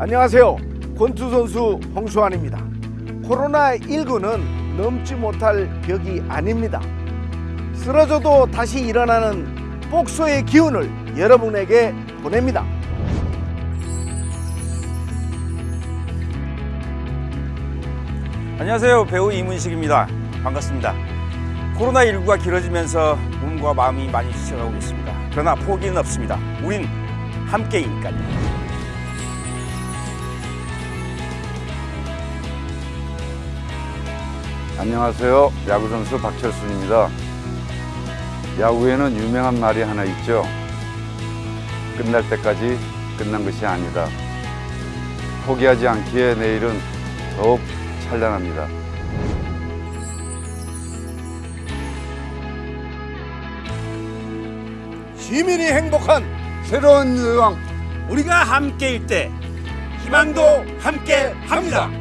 안녕하세요. 권투 선수 홍수환입니다. 코로나19는 넘지 못할 벽이 아닙니다. 쓰러져도 다시 일어나는 복소의 기운을 여러분에게 보냅니다. 안녕하세요 배우 이문식입니다 반갑습니다 코로나19가 길어지면서 몸과 마음이 많이 지쳐가고 있습니다 그러나 포기는 없습니다 우린 함께이니까요 안녕하세요. 야구선수 박철순입니다. 야구에는 유명한 말이 하나 있죠. 끝날 때까지 끝난 것이 아니다. 포기하지 않기에 내일은 더욱 찬란합니다. 시민이 행복한 새로운 여왕 우리가 함께일 때 희망도 함께 합니다